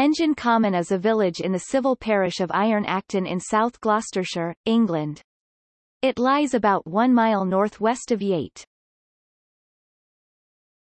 Engine Common is a village in the civil parish of Iron Acton in South Gloucestershire, England. It lies about one mile northwest of Yate.